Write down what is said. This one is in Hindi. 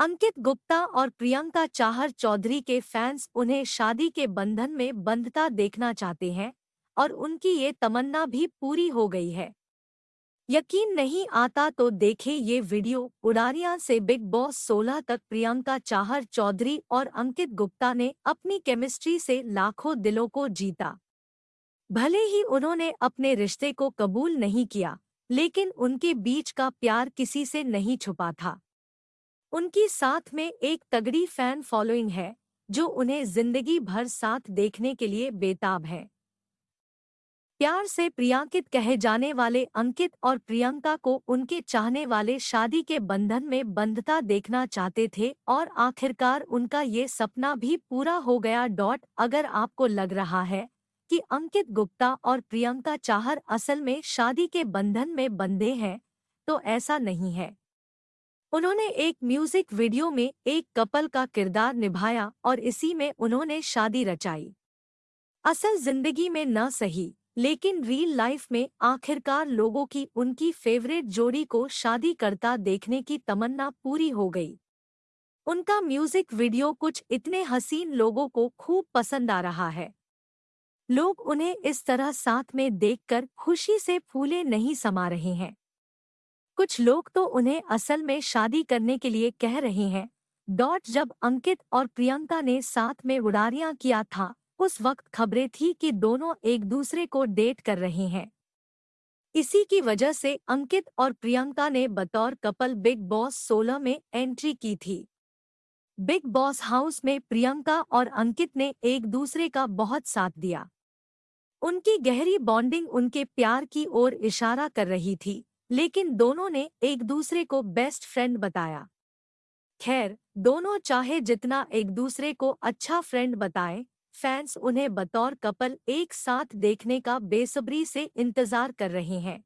अंकित गुप्ता और प्रियंका चाहर चौधरी के फैंस उन्हें शादी के बंधन में बंधता देखना चाहते हैं और उनकी ये तमन्ना भी पूरी हो गई है। यकीन नहीं आता तो देखें ये वीडियो। उड़ारिया से बिग बॉस 16 तक प्रियंका चाहर चौधरी और अंकित गुप्ता ने अपनी केमिस्ट्री से लाखों दिलों को जीता। भले ही उन्होंने अपने रिश्ते को कबूल नहीं किया, लेकिन उनके बीच का प्यार किसी से नहीं छुपा था। उनकी साथ में एक तगड़ी फ़ैन फॉलोइंग है, जो उन्हें ज़िंदगी भर साथ देखने के लिए बेताब है। प्यार से प्रियांकित कहे जाने वाले अंकित और प्रियंका को उनके चाहने वाले शादी के बंधन में बंधता देखना चाहते थे और आखिरकार उनका ये सपना भी पूरा हो गया। डॉट, अगर आपको लग रहा है कि अंकित गुप्ता और प्रियंका चाहर असल में शादी के बंधन में बंधे हैं तो ऐसा नहीं है। उन्होंने एक म्यूज़िक वीडियो में एक कपल का किरदार निभाया और इसी में उन्होंने शादी रचाई। असल ज़िंदगी में न सही, लेकिन रियल लाइफ में आखिरकार लोगों की उनकी फेवरेट जोड़ी को शादी करता देखने की तमन्ना पूरी हो गई। उनका म्यूज़िक वीडियो कुछ इतने हसीन लोगों को खूब पसंद आ रहा है। लोग उन्हें इस तरह साथ में देखकर खुशी से फूले नहीं समा रहे हैं। कुछ लोग तो उन्हें असल में शादी करने के लिए कह रहे हैं। डॉट जब अंकित और प्रियंका ने साथ में उड़ारियाँ किया था, उस वक्त खबरें थी कि दोनों एक दूसरे को डेट कर रहे हैं। इसी की वजह से अंकित और प्रियंका ने बतौर कपल बिग बॉस 16 में एंट्री की थी। बिग बॉस हाउस में प्रियंका और अंकित ने एक दूसरे का बहुत साथ दिया। उनकी गहरी बॉन्डिंग उनके प्यार की ओर इशारा कर रही थी। लेकिन दोनों ने एक दूसरे को बेस्ट फ्रेंड बताया। खैर, दोनों चाहे जितना एक दूसरे को अच्छा फ्रेंड बताएँ फैंस उन्हें बतौर कपल एक साथ देखने का बेसब्री से इंतज़ार कर रहे हैं।